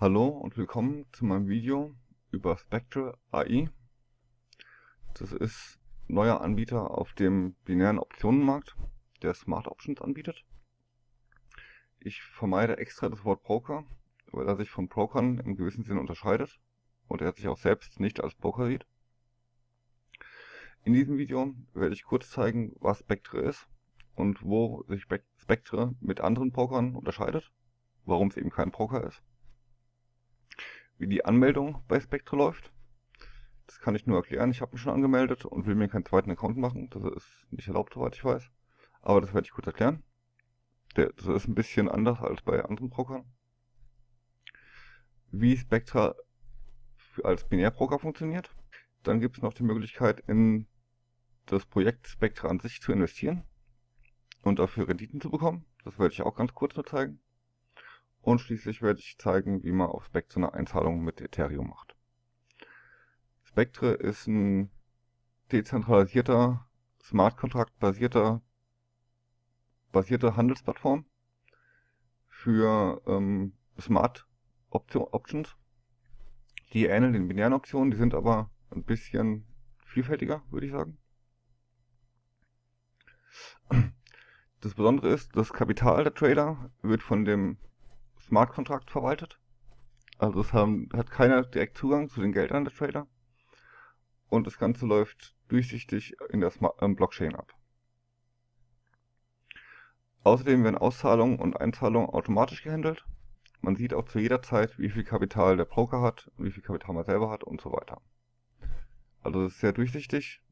Hallo und willkommen zu meinem Video über Spectre AI. Das ist ein neuer Anbieter auf dem binären Optionenmarkt, der Smart Options anbietet. Ich vermeide extra das Wort Broker, weil er sich von Brokern im gewissen Sinne unterscheidet und er sich auch selbst nicht als Broker sieht. In diesem Video werde ich kurz zeigen, was Spectre ist und wo sich Spectre mit anderen Brokern unterscheidet, warum es eben kein Broker ist wie die Anmeldung bei Spectre läuft. Das kann ich nur erklären. Ich habe mich schon angemeldet und will mir keinen zweiten Account machen. Das ist nicht erlaubt, soweit ich weiß. Aber das werde ich kurz erklären. das ist ein bisschen anders als bei anderen Brokern. Wie Spectra als Binärbroker funktioniert. Dann gibt es noch die Möglichkeit, in das Projekt Spectra an sich zu investieren und dafür Renditen zu bekommen. Das werde ich auch ganz kurz nur zeigen. Und schließlich werde ich zeigen, wie man auf Spectre eine Einzahlung mit Ethereum macht. Spectre ist ein dezentralisierter, Smart Contract basierter, basierte Handelsplattform für ähm, Smart Option, Options. Die ähneln den binären Optionen, die sind aber ein bisschen vielfältiger, würde ich sagen. Das Besondere ist, das Kapital der Trader wird von dem Smart Contract verwaltet. Also es haben, hat keiner direkt Zugang zu den Geldern der Trader. Und das Ganze läuft durchsichtig in der Smart, ähm, Blockchain ab. Außerdem werden Auszahlungen und Einzahlungen automatisch gehandelt. Man sieht auch zu jeder Zeit, wie viel Kapital der Broker hat, wie viel Kapital man selber hat und so weiter. Also es ist sehr durchsichtig,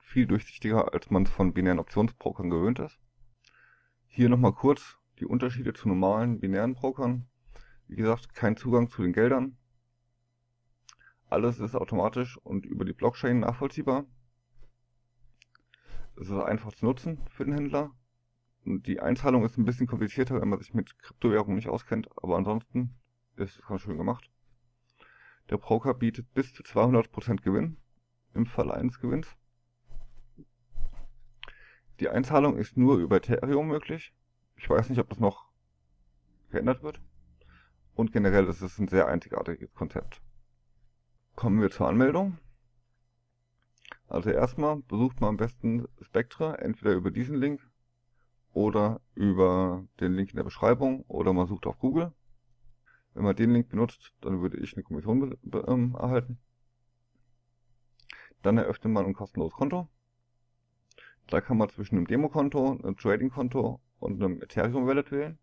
viel durchsichtiger, als man es von binären Optionsbrokern gewöhnt ist. Hier nochmal kurz die Unterschiede zu normalen binären Brokern. Wie gesagt, kein Zugang zu den Geldern. Alles ist automatisch und über die Blockchain nachvollziehbar. Es ist einfach zu nutzen für den Händler. Und die Einzahlung ist ein bisschen komplizierter, wenn man sich mit Kryptowährungen nicht auskennt, aber ansonsten ist es ganz schön gemacht. Der Broker bietet bis zu 200% Gewinn im Fall eines Gewinns. Die Einzahlung ist nur über Ethereum möglich. Ich weiß nicht, ob das noch geändert wird. Und generell ist es ein sehr einzigartiges Konzept. Kommen wir zur Anmeldung. Also erstmal besucht man am besten Spectre, entweder über diesen Link oder über den Link in der Beschreibung oder man sucht auf Google. Wenn man den Link benutzt, dann würde ich eine Kommission ähm, erhalten. Dann eröffnet man ein kostenloses Konto. Da kann man zwischen einem Demokonto, einem Trading-Konto und einem Ethereum Wallet wählen.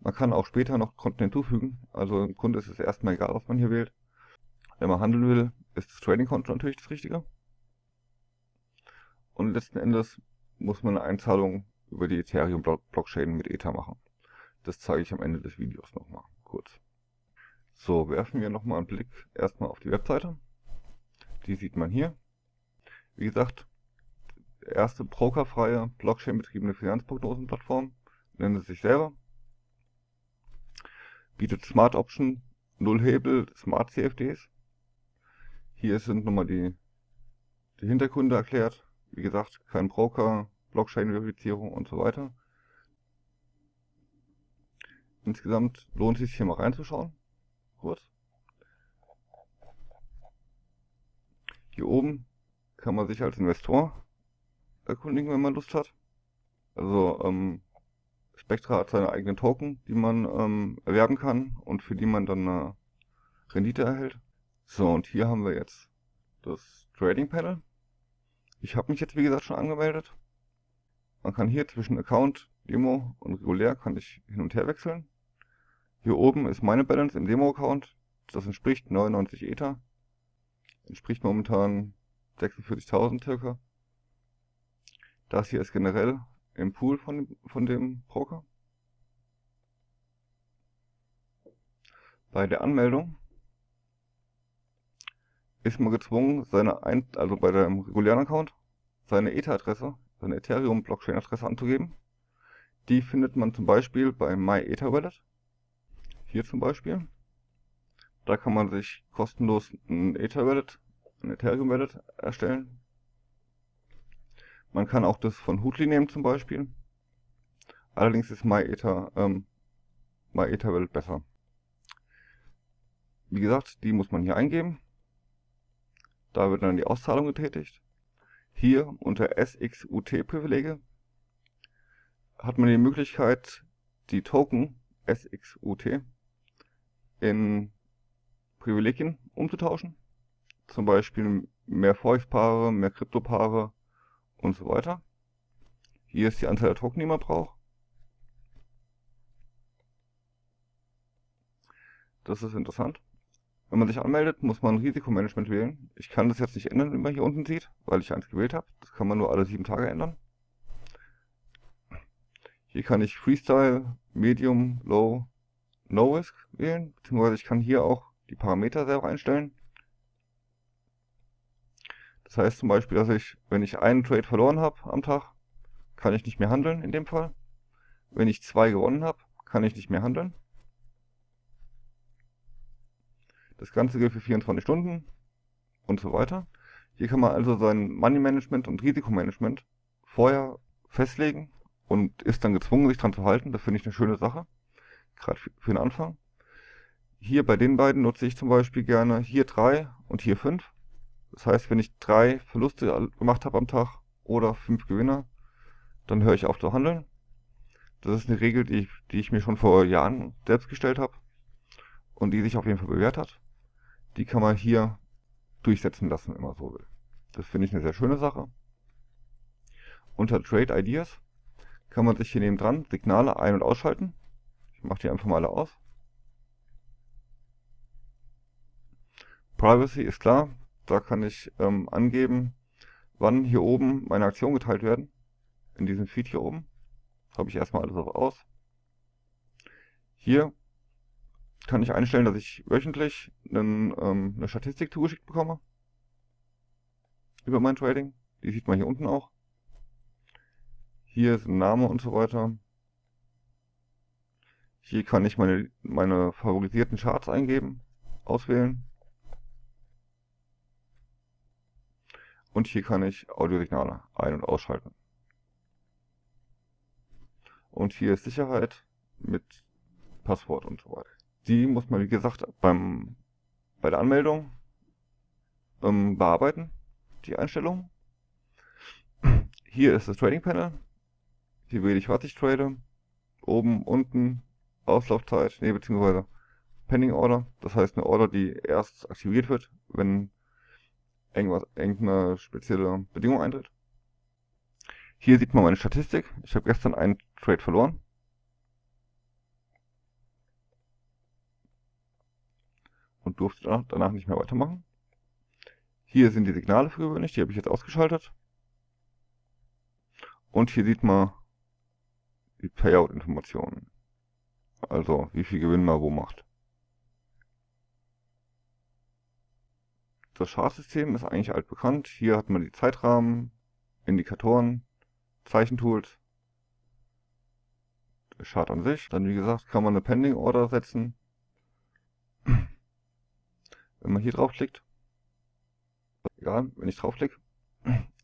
Man kann auch später noch Konten hinzufügen, also im Grunde ist es erstmal egal, was man hier wählt. Wenn man handeln will, ist das Trading-Konto natürlich das Richtige. Und letzten Endes muss man eine Einzahlung über die Ethereum-Blockchain mit Ether machen. Das zeige ich am Ende des Videos nochmal kurz. So, werfen wir nochmal einen Blick erstmal auf die Webseite. Die sieht man hier. Wie gesagt, erste brokerfreie, Blockchain-betriebene Finanzprognosenplattform, nennt sich selber. Bietet Smart Option, Null Hebel, Smart CFDs. Hier sind nochmal die, die Hintergründe erklärt. Wie gesagt, kein Broker, Blockchain-Verifizierung und so weiter. Insgesamt lohnt es sich hier mal reinzuschauen. Kurz. Hier oben kann man sich als Investor erkundigen, wenn man Lust hat. Also ähm, Spectra hat seine eigenen Token, die man ähm, erwerben kann und für die man dann eine Rendite erhält. So, und hier haben wir jetzt das Trading Panel. Ich habe mich jetzt wie gesagt schon angemeldet. Man kann hier zwischen Account, Demo und regulär kann ich hin und her wechseln. Hier oben ist meine Balance im Demo-Account. Das entspricht 99 Ether. Entspricht momentan 46.000 circa. Das hier ist generell im Pool von, von dem Broker. Bei der Anmeldung ist man gezwungen, seine Ein also bei dem regulären Account seine Ether-Adresse, seine Ethereum-Blockchain-Adresse anzugeben. Die findet man zum Beispiel bei MyEtherWallet. Hier zum Beispiel. Da kann man sich kostenlos ein Ether-Wallet, ein Ethereum-Wallet erstellen. Man kann auch das von Hootly nehmen zum Beispiel. Allerdings ist MyEther, ähm, MyEtherWallet besser. Wie gesagt, die muss man hier eingeben. Da wird dann die Auszahlung getätigt. Hier unter SXUT-Privilege hat man die Möglichkeit, die Token SXUT in Privilegien umzutauschen. Zum Beispiel mehr Forex-Paare, mehr Krypto-Paare und so weiter. Hier ist die Anzahl der Token, die man braucht. Das ist interessant. Wenn man sich anmeldet, muss man Risikomanagement wählen. Ich kann das jetzt nicht ändern, wie man hier unten sieht, weil ich eins gewählt habe. Das kann man nur alle sieben Tage ändern. Hier kann ich Freestyle, Medium, Low, No Risk wählen, beziehungsweise ich kann hier auch die Parameter selber einstellen. Das heißt zum Beispiel, dass ich, wenn ich einen Trade verloren habe am Tag, kann ich nicht mehr handeln in dem Fall. Wenn ich zwei gewonnen habe, kann ich nicht mehr handeln. Das Ganze gilt für 24 Stunden und so weiter. Hier kann man also sein Money Management und Risikomanagement vorher festlegen und ist dann gezwungen, sich daran zu halten. Das finde ich eine schöne Sache, gerade für den Anfang. Hier bei den beiden nutze ich zum Beispiel gerne hier 3 und hier 5. Das heißt, wenn ich drei Verluste gemacht habe am Tag oder fünf Gewinner, dann höre ich auf zu handeln. Das ist eine Regel, die ich, die ich mir schon vor Jahren selbst gestellt habe und die sich auf jeden Fall bewährt hat. Die kann man hier durchsetzen lassen, wenn man so will. Das finde ich eine sehr schöne Sache. Unter Trade Ideas kann man sich hier neben dran Signale ein- und ausschalten. Ich mache die einfach mal alle aus. Privacy ist klar, da kann ich ähm, angeben, wann hier oben meine Aktionen geteilt werden. In diesem Feed hier oben. Habe ich erstmal alles auf aus. Hier kann ich einstellen, dass ich wöchentlich einen, ähm, eine Statistik zugeschickt bekomme. Über mein Trading. Die sieht man hier unten auch. Hier ist ein Name und so weiter. Hier kann ich meine, meine favorisierten Charts eingeben, auswählen. Und hier kann ich Audiosignale ein- und ausschalten. Und hier ist Sicherheit mit Passwort und so weiter. Die muss man, wie gesagt, beim, bei der Anmeldung ähm, bearbeiten, die Einstellungen. Hier ist das Trading Panel. Hier wähle ich, was ich trade. Oben, unten, Auslaufzeit, nee, beziehungsweise Pending Order. Das heißt eine Order, die erst aktiviert wird, wenn irgendwas, irgendeine spezielle Bedingung eintritt. Hier sieht man meine Statistik. Ich habe gestern einen Trade verloren. Und durfte danach nicht mehr weitermachen. Hier sind die Signale für gewöhnlich, die habe ich jetzt ausgeschaltet. Und hier sieht man die Payout-Informationen. Also wie viel Gewinn man wo macht. Das Chartsystem ist eigentlich altbekannt. Hier hat man die Zeitrahmen, Indikatoren, Zeichentools, Chart an sich. Dann wie gesagt kann man eine Pending Order setzen. Wenn man hier draufklickt, egal, wenn ich draufklicke,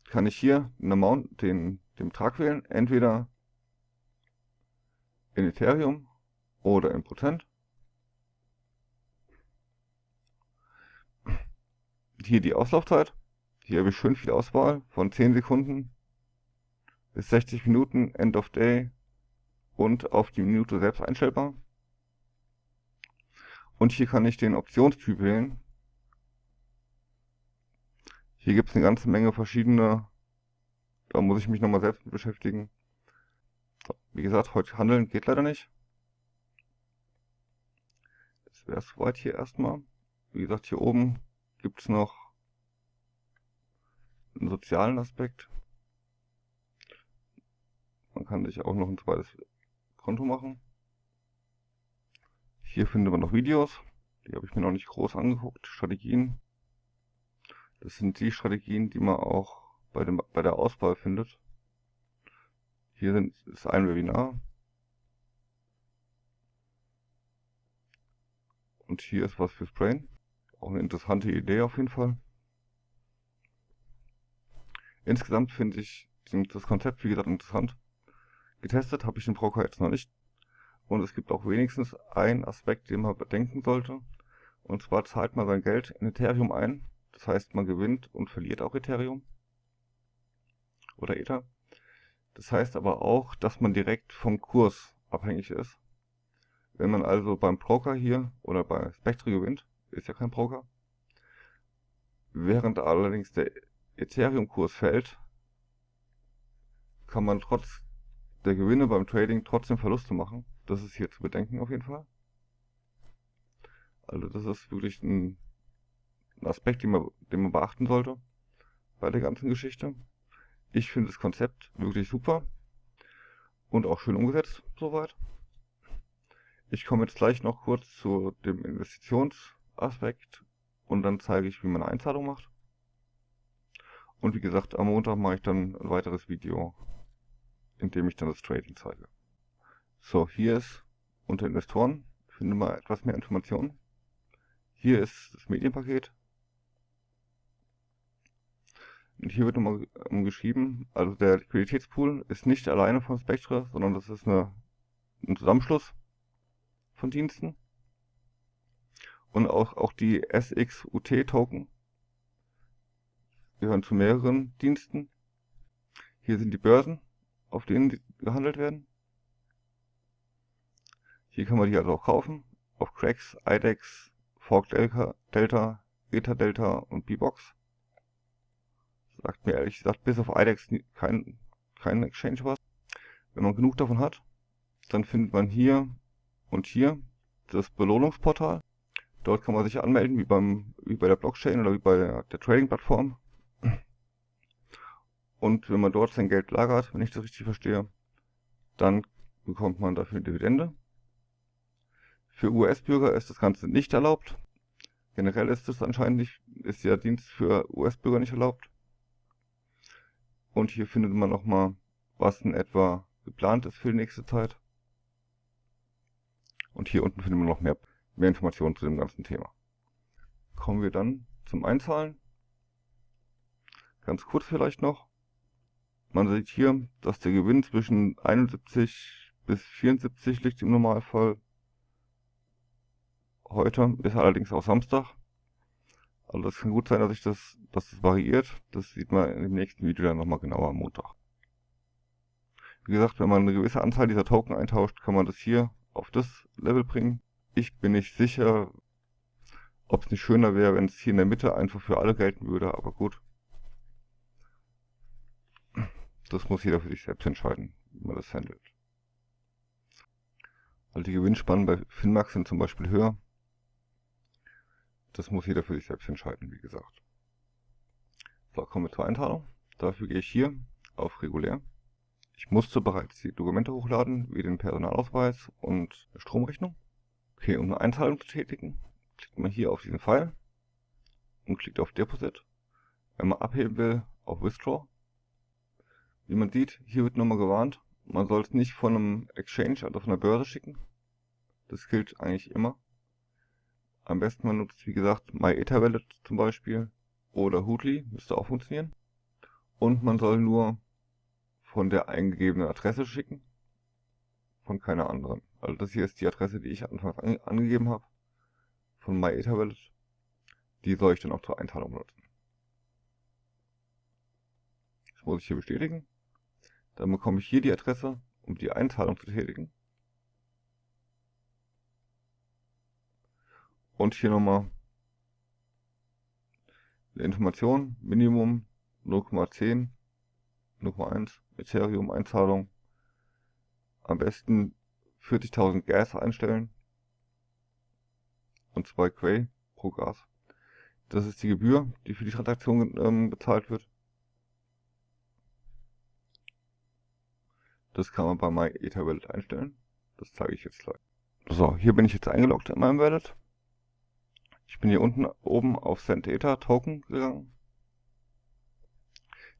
kann ich hier den Amount, den, den Betrag wählen, entweder in Ethereum oder in Prozent. Hier die Auslaufzeit. Hier habe ich schön viel Auswahl von 10 Sekunden bis 60 Minuten, End of Day und auf die Minute selbst einstellbar. Und hier kann ich den Optionstyp wählen. Hier gibt es eine ganze Menge verschiedene, da muss ich mich nochmal selbst mit beschäftigen. So, wie gesagt, heute handeln geht leider nicht. Das wäre soweit hier erstmal. Wie gesagt, hier oben gibt es noch einen sozialen Aspekt. Man kann sich auch noch ein zweites Konto machen. Hier findet man noch Videos. Die habe ich mir noch nicht groß angeguckt. Strategien. Das sind die Strategien, die man auch bei, dem, bei der Auswahl findet. Hier sind, ist ein Webinar. Und hier ist was fürs Brain. Auch eine interessante Idee auf jeden Fall. Insgesamt finde ich das Konzept, wie gesagt, interessant. Getestet habe ich den Broker jetzt noch nicht. Und es gibt auch wenigstens einen Aspekt, den man bedenken sollte. Und zwar zahlt man sein Geld in Ethereum ein. Das heißt, man gewinnt und verliert auch Ethereum. Oder Ether. Das heißt aber auch, dass man direkt vom Kurs abhängig ist. Wenn man also beim Broker hier oder bei Spectre gewinnt, ist ja kein Broker, während allerdings der Ethereum-Kurs fällt, kann man trotz der Gewinne beim Trading trotzdem Verluste machen. Das ist hier zu bedenken auf jeden Fall. Also das ist wirklich ein, Aspekt, den man, den man beachten sollte bei der ganzen Geschichte. Ich finde das Konzept wirklich super und auch schön umgesetzt soweit. Ich komme jetzt gleich noch kurz zu dem Investitionsaspekt und dann zeige ich, wie man eine Einzahlung macht. Und wie gesagt, am Montag mache ich dann ein weiteres Video, in dem ich dann das Trading zeige. So, hier ist unter Investoren, finde mal etwas mehr Informationen. Hier ist das Medienpaket. Und hier wird nochmal geschrieben, also der Liquiditätspool ist nicht alleine von Spectre, sondern das ist eine, ein Zusammenschluss von Diensten. Und auch, auch die SXUT-Token gehören zu mehreren Diensten. Hier sind die Börsen, auf denen die gehandelt werden. Hier kann man die also auch kaufen. Auf Cracks, IDEX, Fork Delta, Delta Delta und B-Box. Sagt mir ehrlich gesagt bis auf IDEX kein, kein Exchange was. Wenn man genug davon hat, dann findet man hier und hier das Belohnungsportal. Dort kann man sich anmelden, wie, beim, wie bei der Blockchain oder wie bei der, Trading-Plattform. Und wenn man dort sein Geld lagert, wenn ich das richtig verstehe, dann bekommt man dafür eine Dividende. Für US-Bürger ist das Ganze nicht erlaubt. Generell ist es anscheinend nicht, ist der Dienst für US-Bürger nicht erlaubt. Und hier findet man nochmal, was in etwa geplant ist für die nächste Zeit. Und hier unten findet man noch mehr, mehr Informationen zu dem ganzen Thema. Kommen wir dann zum Einzahlen. Ganz kurz vielleicht noch. Man sieht hier, dass der Gewinn zwischen 71 bis 74 liegt im Normalfall. Heute ist allerdings auch Samstag. Also das kann gut sein, dass sich das, dass das variiert. Das sieht man im nächsten Video dann nochmal genauer am Montag. Wie gesagt, wenn man eine gewisse Anzahl dieser Token eintauscht, kann man das hier auf das Level bringen. Ich bin nicht sicher, ob es nicht schöner wäre, wenn es hier in der Mitte einfach für alle gelten würde, aber gut. Das muss jeder für sich selbst entscheiden, wie man das handelt. Also die Gewinnspannen bei Finmax sind zum Beispiel höher. Das muss jeder für sich selbst entscheiden, wie gesagt. So, kommen wir zur Einteilung. Dafür gehe ich hier auf regulär. Ich musste bereits die Dokumente hochladen, wie den Personalausweis und Stromrechnung. Okay, um eine Einzahlung zu tätigen, klickt man hier auf diesen Pfeil und klickt auf Deposit. Wenn man abheben will, auf Withdraw. Wie man sieht, hier wird nochmal gewarnt, man soll es nicht von einem Exchange, also von der Börse schicken. Das gilt eigentlich immer. Am besten man nutzt, wie gesagt, MyEtherWallet zum Beispiel oder Hootly, müsste auch funktionieren. Und man soll nur von der eingegebenen Adresse schicken. Von keiner anderen. Also das hier ist die Adresse, die ich anfangs an, angegeben habe. Von MyEtherWallet. Die soll ich dann auch zur Einteilung benutzen. Das muss ich hier bestätigen. Dann bekomme ich hier die Adresse, um die Einzahlung zu tätigen. Und hier nochmal eine Information, Minimum 0,10 0,1 Ethereum Einzahlung. Am besten 40.000 Gas einstellen. Und 2 Quay pro Gas. Das ist die Gebühr, die für die Transaktion ähm, bezahlt wird. Das kann man bei MyEtherWallet einstellen. Das zeige ich jetzt gleich. So, hier bin ich jetzt eingeloggt in meinem Wallet. Ich bin hier unten oben auf Send Ether Token gegangen.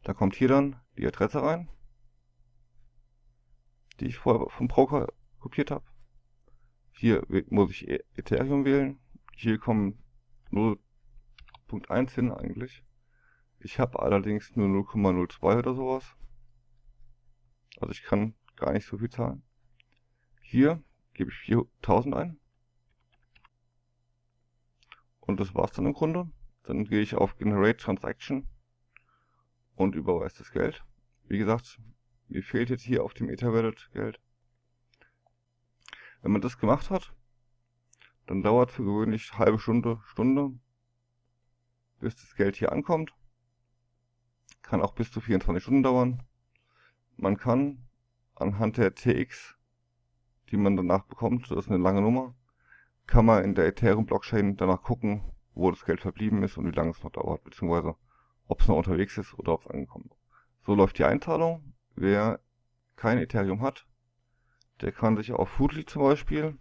Da kommt hier dann die Adresse rein die ich vorher vom Broker kopiert habe. Hier muss ich e- Ethereum wählen. Hier kommen 0.1 hin eigentlich. Ich habe allerdings nur 0,02 oder sowas. Also ich kann gar nicht so viel zahlen. Hier gebe ich 4000 ein. Und das war's dann im Grunde. Dann gehe ich auf Generate Transaction und überweise das Geld. Wie gesagt, mir fehlt jetzt hier auf dem Etherwallet Geld. Wenn man das gemacht hat, dann dauert für gewöhnlich halbe Stunde, Stunde, bis das Geld hier ankommt. Kann auch bis zu 24 Stunden dauern. Man kann anhand der TX, die man danach bekommt, das ist eine lange Nummer, kann man in der Ethereum Blockchain danach gucken, wo das Geld verblieben ist und wie lange es noch dauert, beziehungsweise ob es noch unterwegs ist oder ob es angekommen ist. So läuft die Einzahlung. Wer kein Ethereum hat, der kann sich auf Foodly zum Beispiel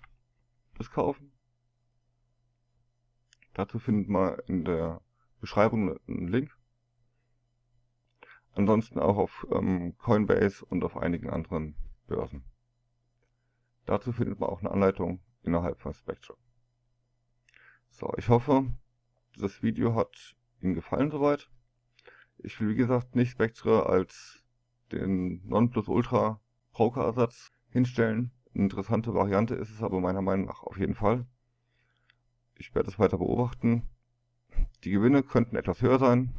das kaufen. Dazu findet man in der Beschreibung einen Link. Ansonsten auch auf ähm, Coinbase und auf einigen anderen Börsen. Dazu findet man auch eine Anleitung innerhalb von Spectrum. So, ich hoffe, das Video hat Ihnen gefallen soweit. Ich will wie gesagt nicht Spectre als den Nonplusultra Broker-Ersatz hinstellen. Eine interessante Variante ist es aber meiner Meinung nach auf jeden Fall. Ich werde es weiter beobachten. Die Gewinne könnten etwas höher sein,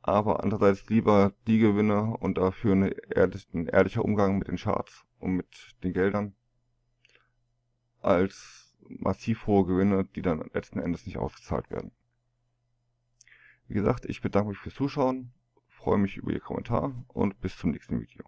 aber andererseits lieber die Gewinne und dafür eine ehrlich, ein ehrlicher Umgang mit den Charts und mit den Geldern, als massiv hohe Gewinne, die dann letzten Endes nicht ausgezahlt werden. Wie gesagt, ich bedanke mich fürs Zuschauen, freue mich über Ihr Kommentar und bis zum nächsten Video.